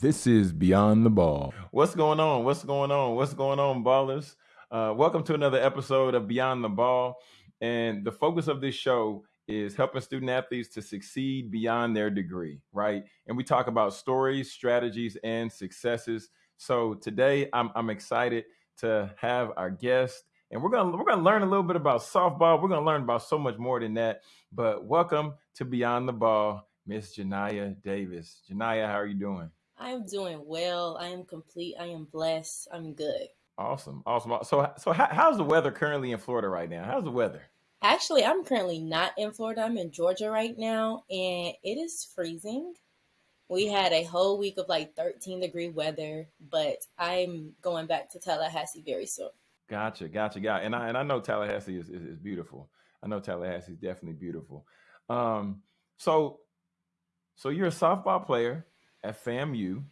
This is Beyond the Ball. What's going on? What's going on? What's going on, ballers? Uh, welcome to another episode of Beyond the Ball. And the focus of this show is helping student athletes to succeed beyond their degree, right? And we talk about stories, strategies, and successes. So today I'm, I'm excited to have our guest and we're gonna we're gonna learn a little bit about softball. We're gonna learn about so much more than that. But welcome to Beyond the Ball, Miss Janiyah Davis. Janiyah, how are you doing? I am doing well. I am complete. I am blessed. I'm good. Awesome, awesome. So, so how, how's the weather currently in Florida right now? How's the weather? Actually, I'm currently not in Florida. I'm in Georgia right now, and it is freezing. We had a whole week of like 13 degree weather, but I'm going back to Tallahassee very soon. Gotcha, gotcha, got. And I and I know Tallahassee is, is, is beautiful. I know Tallahassee is definitely beautiful. Um, so so you're a softball player at FAMU,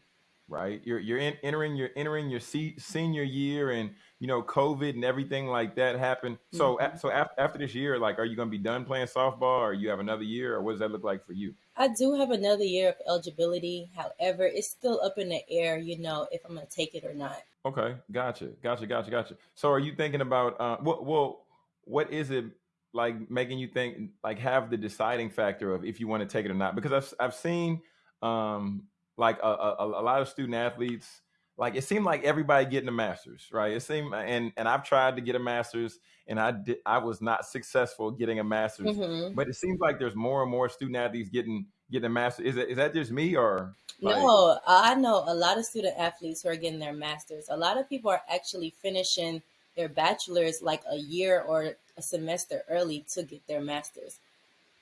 right? You're you're in, entering you're entering your se- senior year, and you know COVID and everything like that happened. So Mhm. a- so af- after this year, like, are you going to be done playing softball, or you have another year, or what does that look like for you? I do have another year of eligibility. However, it's still up in the air, you know, if I'm going to take it or not. Okay, gotcha, gotcha, gotcha, gotcha. So are you thinking about uh, what? Well, what is it like making you think like have the deciding factor of if you want to take it or not? Because I've I've seen um like a, a, a lot of student athletes like it seemed like everybody getting a master's, right? It seemed and and I've tried to get a master's and I did I was not successful getting a master's, hmm but it seems like there's more and more student athletes getting getting a master's Is that is that just me or like? No, I know a lot of student athletes who are getting their masters. A lot of people are actually finishing their bachelor's like a year or a semester early to get their masters.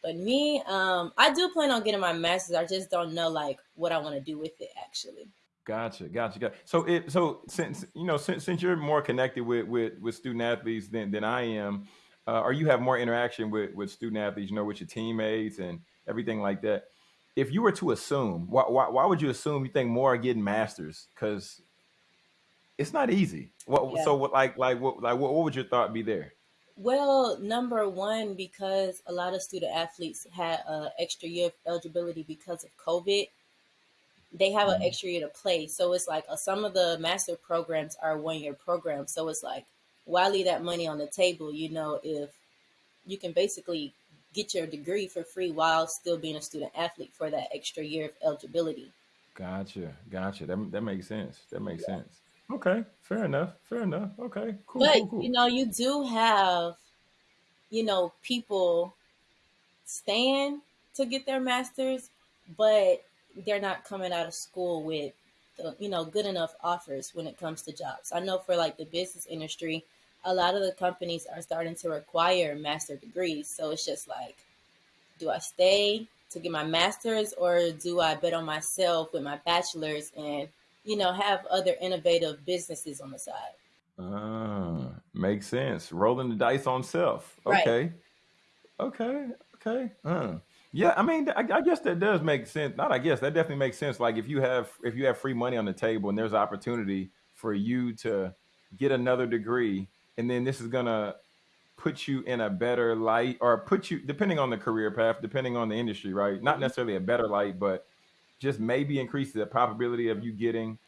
But me, um, I do plan on getting my master's. I just don't know like what I want to do with it actually. Gotcha, gotcha, gotcha. So it so since you know since since you're more connected with with with student athletes than than I am, uh, or you have more interaction with with student athletes, you know, with your teammates and everything like that. If you were to assume, why why, why would you assume you think more are getting masters? Because it's not easy. What Yeah. so what like like what like what, what would your thought be there? Well, number one, because a lot of student athletes had an extra year of eligibility because of COVID, they have an Mhm. extra year to play. So it's like uh, some of the master programs are one year programs. So it's like, why leave that money on the table? You know, if you can basically get your degree for free while still being a student athlete for that extra year of eligibility. Gotcha, gotcha. That that makes sense. That makes sense. Okay, fair enough. Fair enough. Okay, cool, But, cool, you know, you do have, you know, people staying to get their masters, but they're not coming out of school with, the, you know, good enough offers when it comes to jobs. I know for like the business industry, a lot of the companies are starting to require master degrees. So it's just like, do I stay to get my master's or do I bet on myself with my bachelor's and, you know, have other innovative businesses on the side? Ah, makes sense. Rolling the dice on self. Right. Okay. Okay. Okay. Uh. Yeah, I mean, I, I guess that does make sense. Not, I guess that definitely makes sense. Like if you have if you have free money on the table and there's opportunity for you to get another degree, and then this is gonna put you in a better light, or put you depending on the career path, depending on the industry, right? Not Mhm. necessarily a better light, but just maybe increase the probability of you getting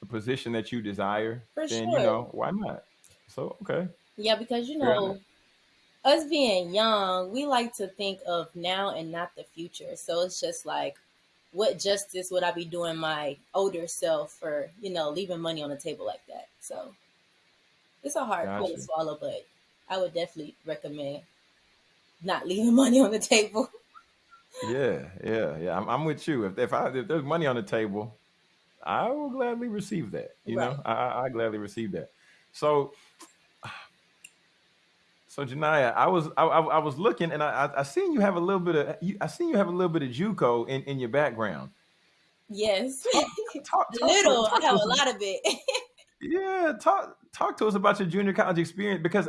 the position that you desire. For Then you know why not. So okay, Yeah, because you know, us being young, we like to think of now and not the future. So it's just like, what justice would I be doing my older self for, you know, leaving money on the table like that? So it's a hard pill to swallow, but I would definitely recommend not leaving money on the table. Yeah, yeah, yeah. I'm, I'm with you. If if, I, if there's money on the table, I will gladly receive that. You Right. know, I, I, I gladly receive that. So, so Janiyah, I was I, I, I was looking and I I I seen you have a little bit of you, I seen you have a little bit of JUCO in, in your background. Yes. Talk talk A talk to little. I talk to have us. a lot of it. Yeah, talk talk to us about your junior college experience because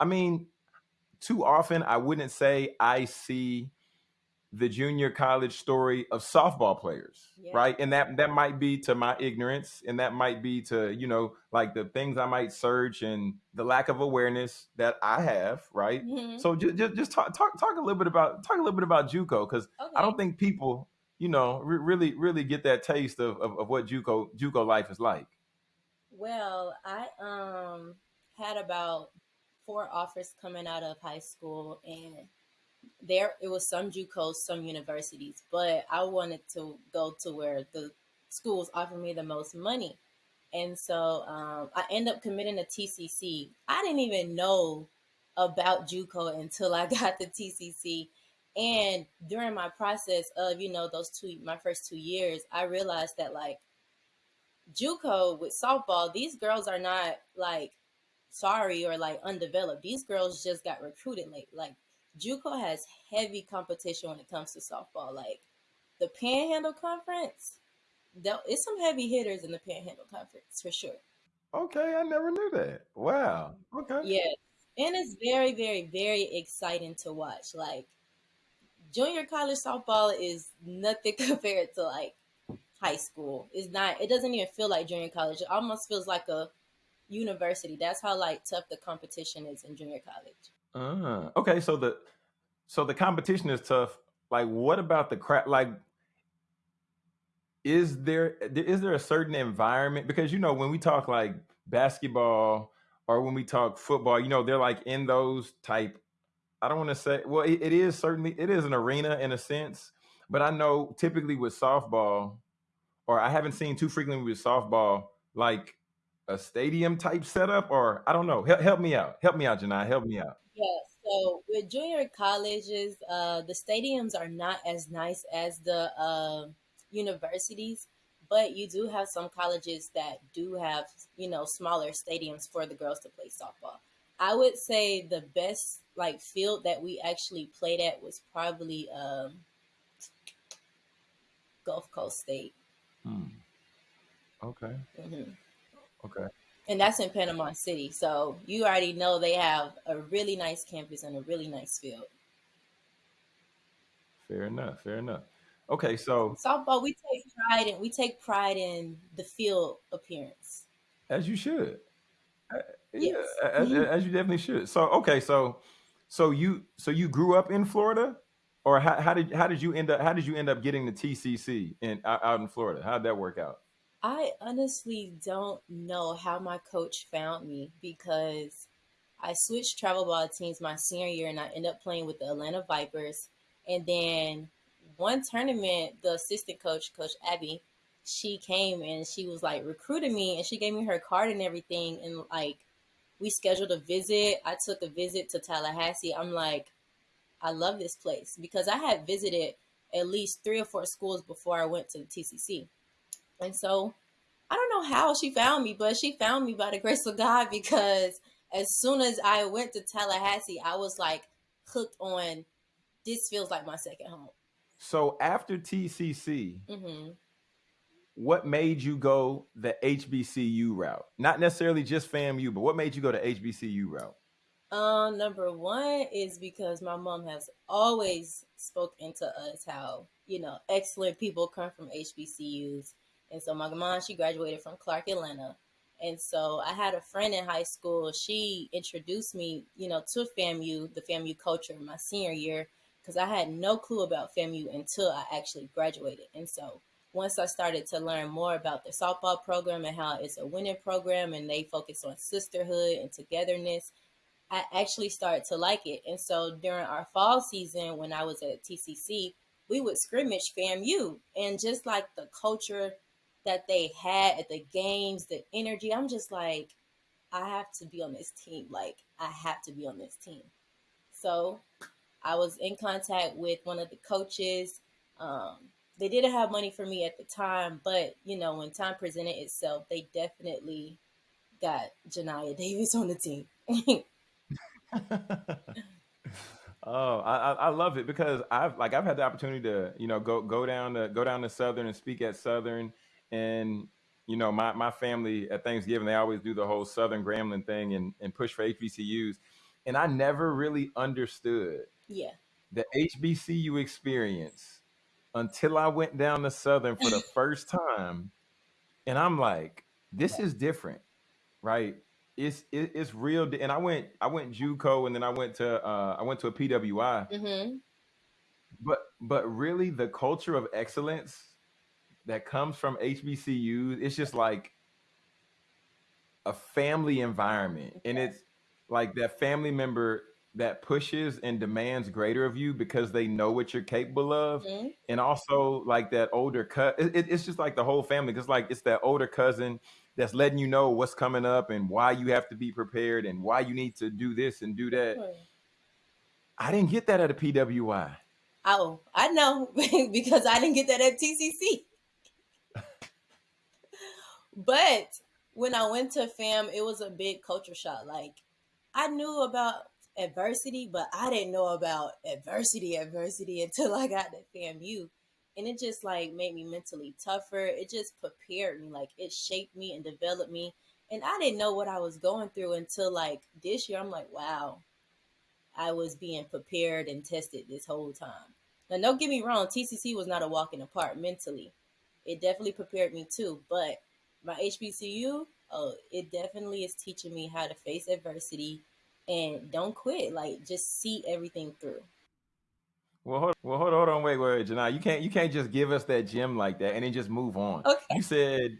I mean, too often I wouldn't say I see the junior college story of softball players, yeah. right? And that that might be to my ignorance, and that might be to you know like the things I might search and the lack of awareness that I have, right? hmm So just just, just talk talk talk a little bit about talk a little bit about JUCO because I don't think people you know, re- really, really get that taste of, of, of what JUCO JUCO life is like? Well, I um had about four offers coming out of high school, and there it was some JUCOs, some universities, but I wanted to go to where the schools offered me the most money. And so um, I end up committing to TCC. I didn't even know about JUCO until I got the TCC. And during my process of, you know, those two, my first two years, I realized that like JUCO with softball, these girls are not like sorry or like undeveloped. These girls just got recruited late. Like JUCO has heavy competition when it comes to softball. Like the Panhandle Conference, it's some heavy hitters in the Panhandle Conference for sure. Okay, I never knew that. Wow. Okay. Yeah, and it's very, very, very exciting to watch. Like junior college softball is nothing compared to like high school. It's not. It doesn't even feel like junior college. It almost feels like a university. That's how like tough the competition is in junior college. Uh, okay, so the so the competition is tough. Like, what about the crap? Like, is there is there a certain environment? Because you know, when we talk like basketball or when we talk football, you know, they're like in those type. I don't want to say. Well, it, it is certainly it is an arena in a sense, but I know typically with softball, or I haven't seen too frequently with softball, like a stadium type setup, or I don't know. Help, help me out. Help me out, Janai. Help me out. Yeah. So with junior colleges, uh, the stadiums are not as nice as the uh, universities, but you do have some colleges that do have you know smaller stadiums for the girls to play softball. I would say the best like field that we actually played at was probably um, Gulf Coast State. Hmm. Okay. hmm Okay. And that's in Panama City. So you already know they have a really nice campus and a really nice field. Fair enough. Fair enough. Okay, so Softball, we take pride in we take pride in the field appearance. as you should. Uh, Yeah, Yes. as, as you definitely should. So okay, so so you so you grew up in Florida, or how, how did how did you end up how did you end up getting the TCC in out in Florida? How did that work out? I honestly don't know how my coach found me because I switched travel ball teams my senior year and I ended up playing with the Atlanta Vipers. And then one tournament, the assistant coach, Coach Abby, she came and she was like recruiting me and she gave me her card and everything. And like we scheduled a visit. I took a visit to Tallahassee. I'm like, I love this place because I had visited at least three or four schools before I went to the TCC. And so I don't know how she found me, but she found me by the grace of God because as soon as I went to Tallahassee, I was like hooked on this feels like my second home. So after TCC, hmm what made you go the HBCU route? Not necessarily just FAMU, but what made you go the HBCU route? Um, number one is because my mom has always spoken to us how, you know, excellent people come from HBCUs. And so my mom, she graduated from Clark Atlanta. And so I had a friend in high school. She introduced me, you know, to FAMU, the FAMU culture my senior year, because I had no clue about FAMU until I actually graduated. And so once I started to learn more about the softball program and how it's a winning program and they focus on sisterhood and togetherness, I actually started to like it. And so during our fall season, when I was at TCC, we would scrimmage FAMU and just like the culture that they had at the games, the energy, I'm just like, I have to be on this team. Like, I have to be on this team. So I was in contact with one of the coaches. Um, they didn't have money for me at the time, but you know, when time presented itself, they definitely got Janiyah Davis on the team. Oh, I, I I love it because I've like I've had the opportunity to you know go go down to go down to Southern and speak at Southern, and you know my my family at Thanksgiving they always do the whole Southern Grambling thing and and push for HBCUs, and I never really understood yeah. the HBCU experience until I went down to Southern for the first time, and I'm like, this is different, right? It's it, it's real, and I went I went JUCO, and then I went to uh, I went to a PWI, hmm but but really the culture of excellence that comes from HBCU, it's just like a family environment. And it's like that family member that pushes and demands greater of you because they know what you're capable of. hmm And also like that older cut, it, it- it's just like the whole family. Cause like it's that older cousin that's letting you know what's coming up and why you have to be prepared and why you need to do this and do that. I didn't get that at a PWI. Oh, I know because I didn't get that at TCC. But when I went to FAM, it was a big culture shock. Like I knew about adversity, but I didn't know about adversity, adversity until I got to FAMU. And it just like made me mentally tougher. It just prepared me. Like it shaped me and developed me. And I didn't know what I was going through until like this year. I'm like, wow, I was being prepared and tested this whole time. Now, don't get me wrong, TCC was not a walk in the park mentally. It definitely prepared me too, but my HBCU, oh, it definitely is teaching me how to face adversity and don't quit. Like, just see everything through. Well, hold, well, hold, hold on, wait, wait, Janai. You can't, you can't just give us that gem like that and then just move on. Okay. You said,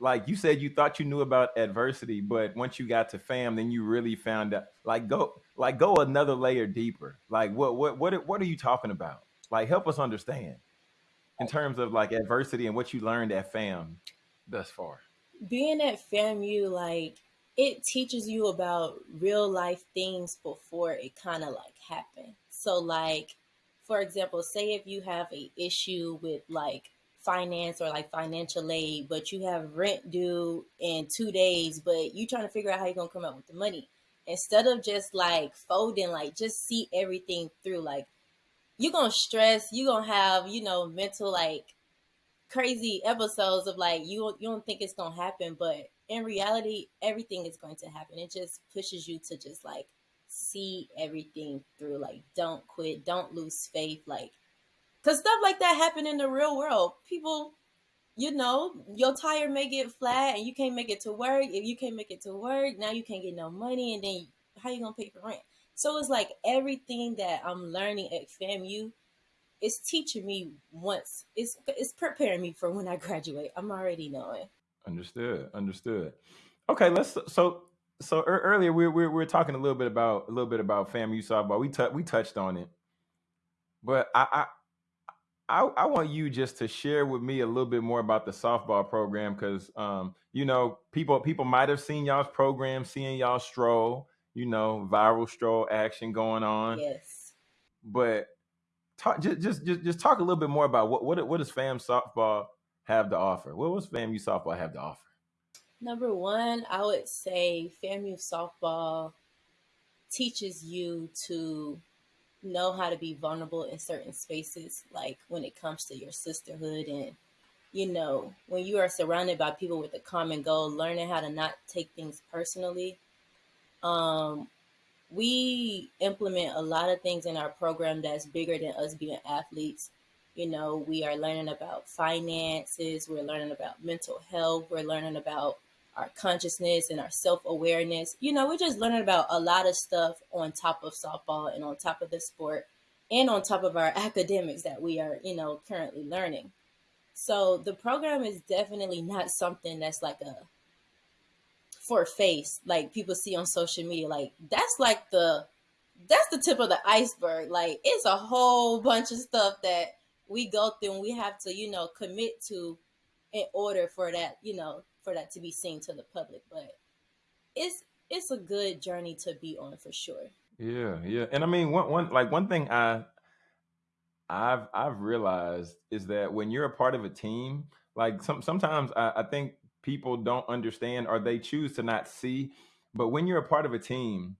like, you said you thought you knew about adversity, but once you got to fam, then you really found out. Like, go, like, go another layer deeper. Like, what, what, what, what are you talking about? Like, help us understand in terms of like adversity and what you learned at fam thus far. Being at FAMU, like, it teaches you about real life things before it kind of like happen. So, like, for example, say if you have a issue with like finance or like financial aid, but you have rent due in two days, but you trying to figure out how you're gonna come up with the money. Instead of just like folding, like just see everything through. Like you're gonna stress, you're gonna have, you know, mental like crazy episodes of like you you don't think it's gonna happen, but in reality, everything is going to happen. It just pushes you to just like see everything through. Like don't quit, don't lose faith. Like because stuff like that happen in the real world. People, you know, your tire may get flat and you can't make it to work. If you can't make it to work, now you can't get no money, and then how you gonna pay for rent? So it's like everything that I'm learning at FAMU it's teaching me once it's it's preparing me for when I graduate. I'm already knowing. Understood. Understood. Okay, let's so so ear- earlier we we we were talking a little bit about a little bit about FAMU softball. We tou- we touched on it, but I, I I I want you just to share with me a little bit more about the softball program because um you know people people might have seen y'all's program, seeing y'all stroll, you know, viral stroll action going on, Yes. but talk just just just, just talk a little bit more about what what what does FAM softball have to offer? What does FAMU softball have to offer? Number one, I would say FAMU softball teaches you to know how to be vulnerable in certain spaces, like when it comes to your sisterhood and you know, when you are surrounded by people with a common goal, learning how to not take things personally. Um, we implement a lot of things in our program that's bigger than us being athletes. You know, we are learning about finances, we're learning about mental health, we're learning about our consciousness and our self awareness. You know, we're just learning about a lot of stuff on top of softball and on top of the sport and on top of our academics that we are, you know, currently learning. So the program is definitely not something that's like a for face like people see on social media like that's like the that's the tip of the iceberg. Like it's a whole bunch of stuff that we go through and we have to you know commit to in order for that you know for that to be seen to the public. But it's it's a good journey to be on for sure. Yeah, yeah. And I mean one one like one thing I I've I've realized is that when you're a part of a team, like some sometimes I, I think people don't understand or they choose to not see, but when you're a part of a team,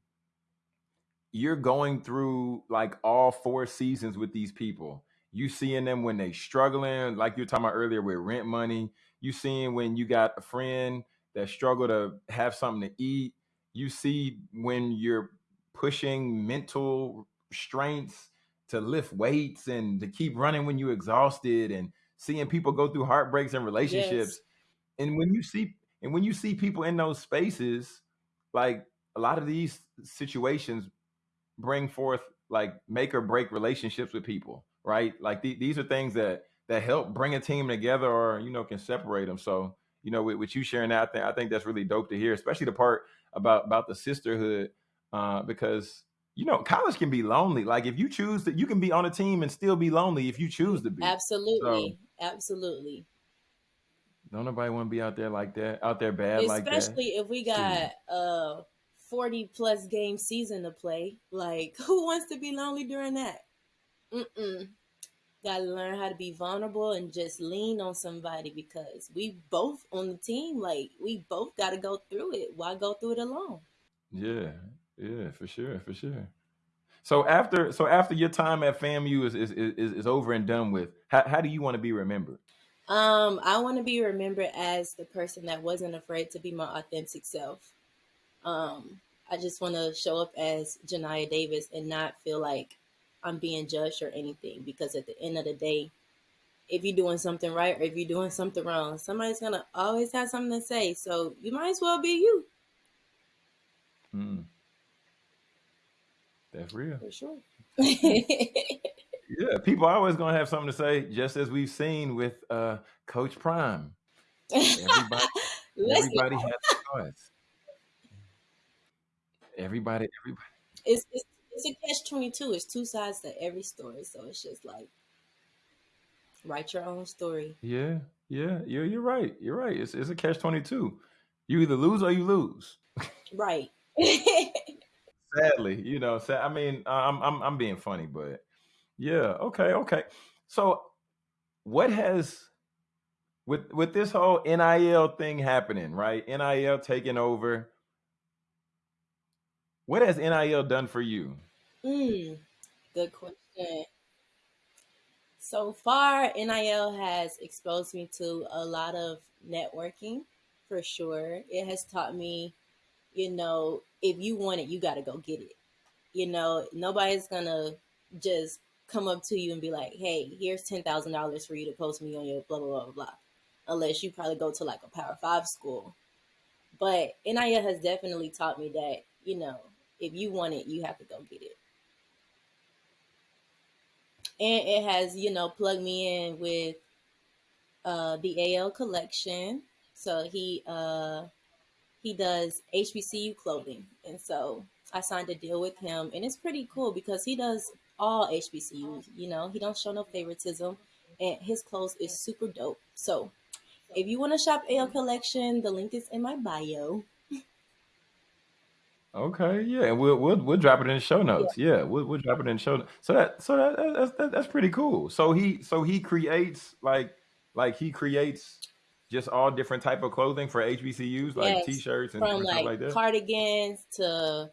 you're going through like all four seasons with these people. You seeing them when they struggling, like you were talking about earlier with rent money. You seeing when you got a friend that struggle to have something to eat. You see when you're pushing mental strengths to lift weights and to keep running when you're exhausted and seeing people go through heartbreaks and relationships yes and when you see and when you see people in those spaces like a lot of these situations bring forth like make or break relationships with people right? Like the, these are things that that help bring a team together, or you know, can separate them. So you know, with, with you sharing that, I think, I think that's really dope to hear, especially the part about about the sisterhood, uh, because you know, college can be lonely. Like if you choose that, you can be on a team and still be lonely if you choose to be. Absolutely, so, absolutely. Don't nobody want to be out there like that, out there bad Especially like that. Especially if we got a forty plus game season to play. Like, who wants to be lonely during that? Mm-mm. Got to learn how to be vulnerable and just lean on somebody because we both on the team. Like, we both got to go through it. Why go through it alone? Yeah, yeah, for sure, for sure. So after so after your time at FAMU is is is, is over and done with, how, how do you want to be remembered? Um, I want to be remembered as the person that wasn't afraid to be my authentic self. Um, I just want to show up as Janiyah Davis and not feel like I'm being judged or anything. Because at the end of the day, if you're doing something right or if you're doing something wrong, somebody's gonna always have something to say. So you might as well be you. Hmm. That's real. For sure. yeah, people are always gonna have something to say, just as we've seen with uh, Coach Prime. Everybody, everybody has a choice. Everybody, everybody. It's, it's it's a catch twenty two. It's two sides to every story, so it's just like write your own story. Yeah, yeah, you're you're right. You're right. It's it's a catch twenty two. You either lose or you lose. Right. Sadly, you know. Sad, I mean, I'm I'm I'm being funny, but yeah. Okay. Okay. So, what has with with this whole NIL thing happening, right? NIL taking over. What has NIL done for you? Mm, good question. So far, NIL has exposed me to a lot of networking for sure. It has taught me, you know, if you want it, you got to go get it. You know, nobody's going to just come up to you and be like, hey, here's $10,000 for you to post me on your blah, blah, blah, blah, unless you probably go to like a Power Five school. But NIL has definitely taught me that, you know, if you want it, you have to go get it and it has you know plugged me in with uh, the AL collection. So he uh, he does HBCU clothing, and so I signed a deal with him, and it's pretty cool because he does all HBCUs. You know, he don't show no favoritism, and his clothes is super dope. So if you want to shop AL collection, the link is in my bio. Okay, yeah, and we'll we'll we'll drop it in the show notes. Yeah, we'll we'll drop it in the show. So that so that, that's that, that's pretty cool. So he so he creates like like he creates just all different type of clothing for HBCUs, like yes, t-shirts and from like, like cardigans to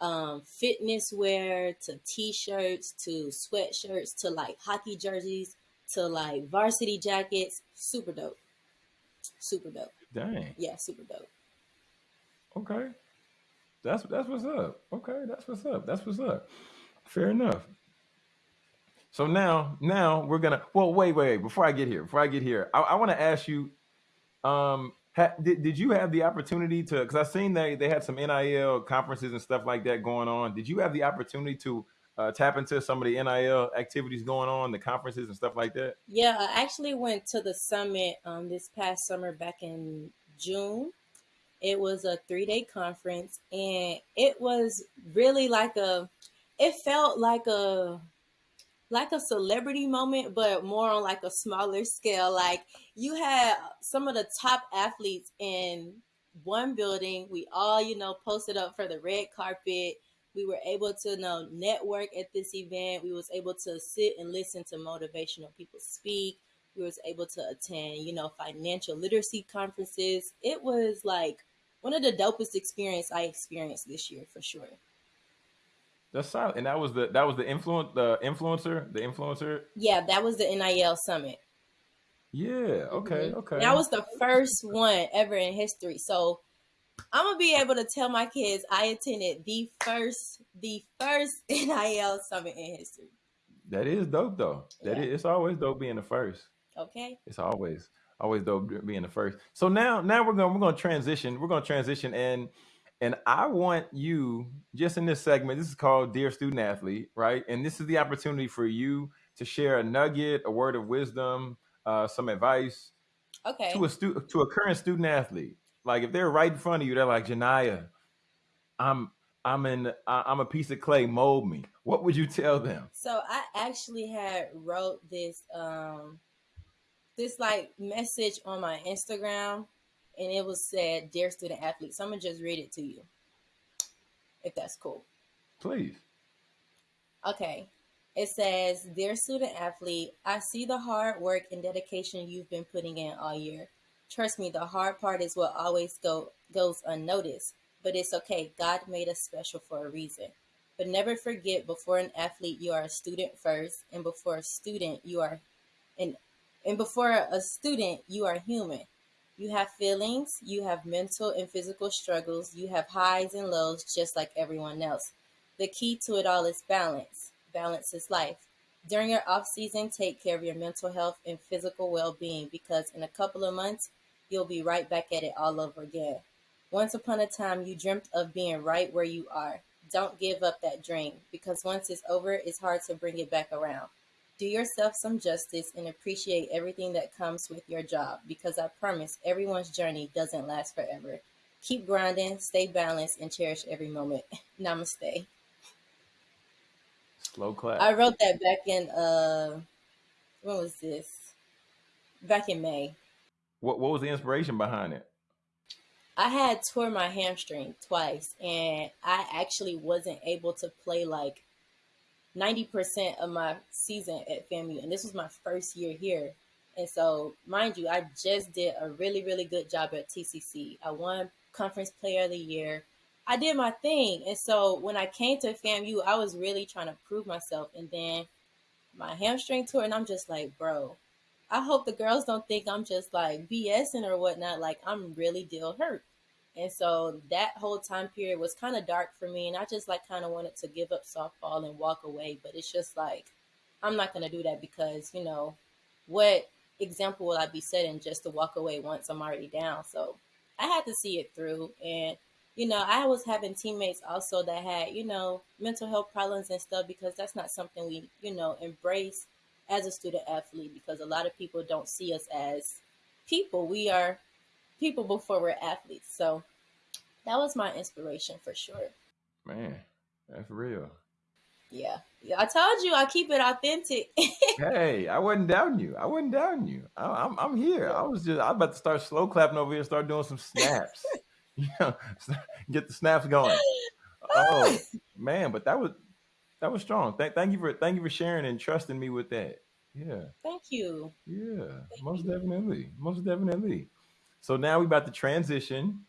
um, fitness wear to t-shirts to sweatshirts to like hockey jerseys to like varsity jackets. Super dope. Super dope. Dang. Yeah, super dope. Okay. That's that's what's up. Okay, that's what's up. That's what's up. Fair enough. So now, now we're gonna. Well, wait, wait. Before I get here, before I get here, I, I want to ask you. Um, did did you have the opportunity to? Because I seen they they had some NIL conferences and stuff like that going on. Did you have the opportunity to uh, tap into some of the NIL activities going on, the conferences and stuff like that? Yeah, I actually went to the summit um this past summer back in June it was a three day conference and it was really like a, it felt like a, like a celebrity moment, but more on like a smaller scale. Like you had some of the top athletes in one building. We all, you know, posted up for the red carpet. We were able to you know network at this event. We was able to sit and listen to motivational people speak. We was able to attend, you know, financial literacy conferences. It was like one of the dopest experience I experienced this year for sure. That's solid. And that was the that was the influence the influencer, the influencer. Yeah, that was the NIL summit. Yeah, okay, mm-hmm. okay. That was the first one ever in history. So I'm gonna be able to tell my kids I attended the first the first NIL summit in history. That is dope though. That yeah. is, it's always dope being the first. Okay. It's always always dope being the first. So now now we're gonna we're gonna transition. We're gonna transition and and I want you just in this segment. This is called Dear Student Athlete, right? And this is the opportunity for you to share a nugget, a word of wisdom, uh, some advice Okay. to a stu- to a current student athlete. Like if they're right in front of you, they're like Janiyah, I'm I'm in I- I'm a piece of clay, mold me. What would you tell them? So I actually had wrote this um this like message on my Instagram and it was said, Dear student athlete. So I'm gonna just read it to you. If that's cool. Please. Okay. It says, Dear student athlete, I see the hard work and dedication you've been putting in all year. Trust me, the hard part is what always go goes unnoticed. But it's okay. God made us special for a reason. But never forget before an athlete you are a student first, and before a student you are and and before a student you are human. You have feelings, you have mental and physical struggles, you have highs and lows just like everyone else. The key to it all is balance. Balance is life. During your off season, take care of your mental health and physical well being because in a couple of months, you'll be right back at it all over again. Once upon a time, you dreamt of being right where you are. Don't give up that dream because once it's over, it's hard to bring it back around. Do yourself some justice and appreciate everything that comes with your job because I promise everyone's journey doesn't last forever. Keep grinding, stay balanced, and cherish every moment. Namaste. Slow clap. I wrote that back in uh when was this? Back in May. what what was the inspiration behind it? I had tore my hamstring twice and I actually wasn't able to play like 90% of my season at FAMU and this was my first year here. And so, mind you, I just did a really really good job at TCC. I won conference player of the year. I did my thing. And so, when I came to FAMU, I was really trying to prove myself and then my hamstring tore and I'm just like, bro, I hope the girls don't think I'm just like BSing or whatnot. Like I'm really deal hurt. And so that whole time period was kind of dark for me. And I just like kind of wanted to give up softball and walk away. But it's just like, I'm not going to do that because, you know, what example will I be setting just to walk away once I'm already down? So I had to see it through. And, you know, I was having teammates also that had, you know, mental health problems and stuff because that's not something we, you know, embrace as a student athlete because a lot of people don't see us as people. We are people before we're athletes. So that was my inspiration for sure. Man, that's real. Yeah. yeah I told you I keep it authentic. hey, I wasn't down you. I wasn't down you. I, I'm I'm here. I was just I was about to start slow clapping over here start doing some snaps. you know, get the snaps going. Oh man, but that was that was strong. Thank thank you for thank you for sharing and trusting me with that. Yeah. Thank you. Yeah, Thank most you. definitely, most definitely. So now we're about to transition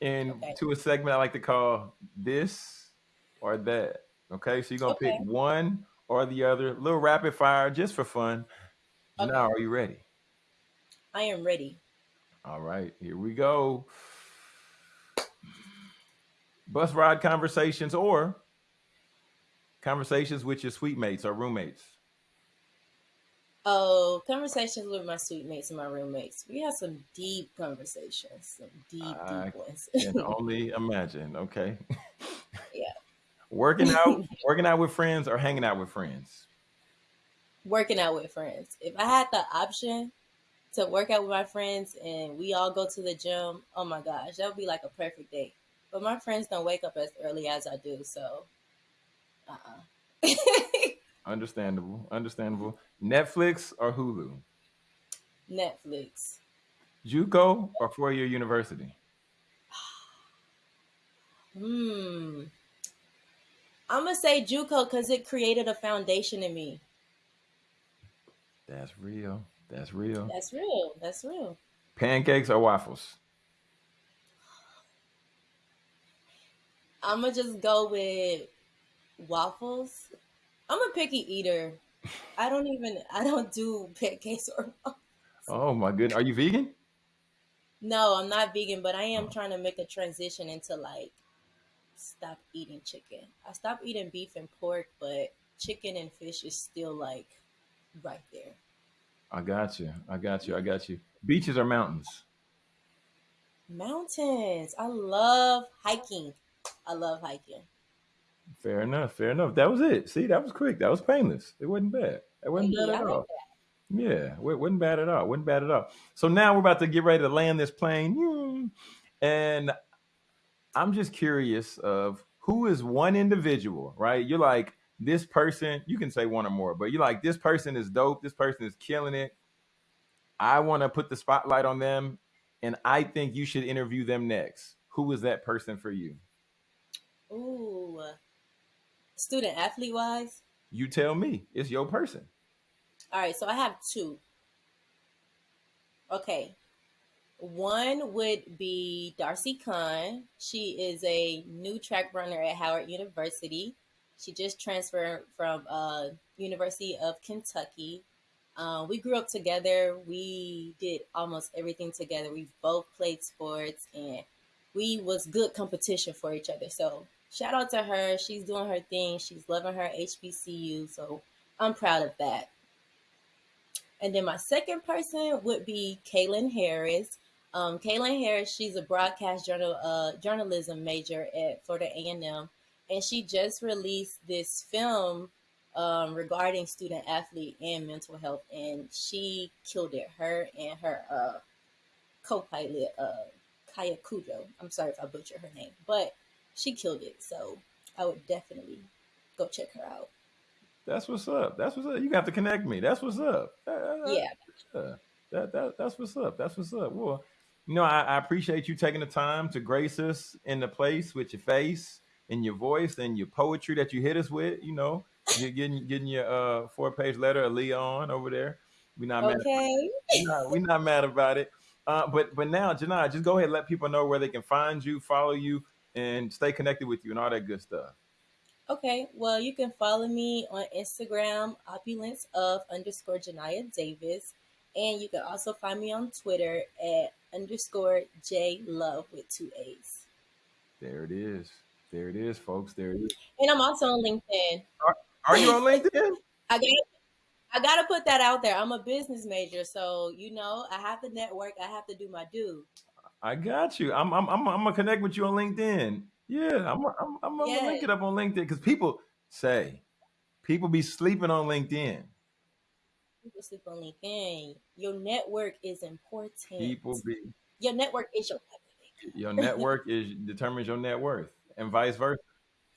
into Okay. a segment I like to call this or that. Okay, so you're gonna pick one or the other, a little rapid fire just for fun. Okay. Now, are you ready? I am ready. All right, here we go. Bus ride conversations or conversations with your suite mates or roommates. Oh, conversations with my suite mates and my roommates. We had some deep conversations, some deep, I deep ones. can only imagine. Okay. Yeah. Working out, working out with friends or hanging out with friends. Working out with friends. If I had the option to work out with my friends and we all go to the gym, oh my gosh, that would be like a perfect date. But my friends don't wake up as early as I do, so uh-uh. Understandable. Understandable. Netflix or Hulu. Netflix. JUCO or four year university. Hmm. I'm gonna say JUCO because it created a foundation in me. That's real. That's real. That's real. That's real. Pancakes or waffles. I'm gonna just go with waffles. I'm a picky eater. I don't even. I don't do pancakes or. Oh my goodness. Are you vegan? No, I'm not vegan, but I am trying to make a transition into like stop eating chicken. I stopped eating beef and pork, but chicken and fish is still like right there. I got you. I got you. I got you. Beaches or mountains? Mountains. I love hiking. I love hiking. Fair enough. Fair enough. That was it. See, that was quick. That was painless. It wasn't bad. It wasn't bad at all. Yeah, it wasn't bad at all. wasn't bad at all. So now we're about to get ready to land this plane, and I'm just curious of who is one individual, right? You're like this person. You can say one or more, but you're like this person is dope. This person is killing it. I want to put the spotlight on them, and I think you should interview them next. Who is that person for you? Ooh, student athlete wise. You tell me. It's your person. All right, so I have two. Okay. One would be Darcy Kahn. She is a new track runner at Howard University. She just transferred from uh, University of Kentucky. Uh, we grew up together. We did almost everything together. We both played sports, and we was good competition for each other. So shout out to her. She's doing her thing. She's loving her HBCU. So I'm proud of that. And then my second person would be Kaylin Harris. Um, Kaylin Harris, she's a broadcast journal uh, journalism major at Florida A&M, and she just released this film um, regarding student athlete and mental health, and she killed it. Her and her uh, co-pilot, uh, Kaya Kujo. I'm sorry if I butchered her name, but she killed it. So I would definitely go check her out. That's what's up. That's what's up. You got to connect me. That's what's up. Yeah. Yeah. That, that that's what's up. That's what's up. Well, you know, I, I appreciate you taking the time to grace us in the place with your face and your voice and your poetry that you hit us with. You know, you're getting getting your uh four page letter of Leon over there. We not mad. Okay. We not, we not mad about it. Uh, but but now, Janai, just go ahead and let people know where they can find you, follow you, and stay connected with you and all that good stuff. Okay, well, you can follow me on Instagram, opulence of underscore Janaya Davis. And you can also find me on Twitter at underscore J Love with two A's. There it is. There it is, folks. There it is. And I'm also on LinkedIn. Are you on LinkedIn? I got I gotta put that out there. I'm a business major, so you know I have to network. I have to do my due. I got you. I'm I'm I'm, I'm gonna connect with you on LinkedIn. Yeah, I'm I'm, I'm gonna link it up on LinkedIn because people say people be sleeping on LinkedIn. People sleep on LinkedIn. Your network is important. People be Your network is your your network is determines your net worth and vice versa.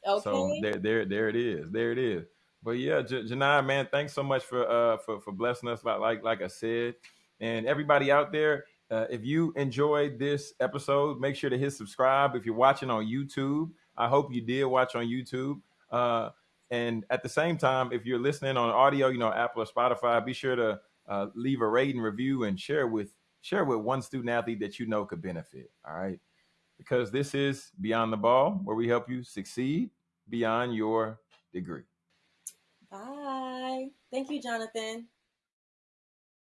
okay. So there there there it is. There it is. But yeah, J- Janai, man, thanks so much for uh for for blessing us like like like I said, and everybody out there. Uh, if you enjoyed this episode, make sure to hit subscribe. If you're watching on YouTube, I hope you did watch on YouTube. Uh, and at the same time, if you're listening on audio, you know Apple or Spotify, be sure to uh, leave a rating, review, and share with share with one student athlete that you know could benefit. All right, because this is Beyond the Ball, where we help you succeed beyond your degree. Bye. Thank you, Jonathan.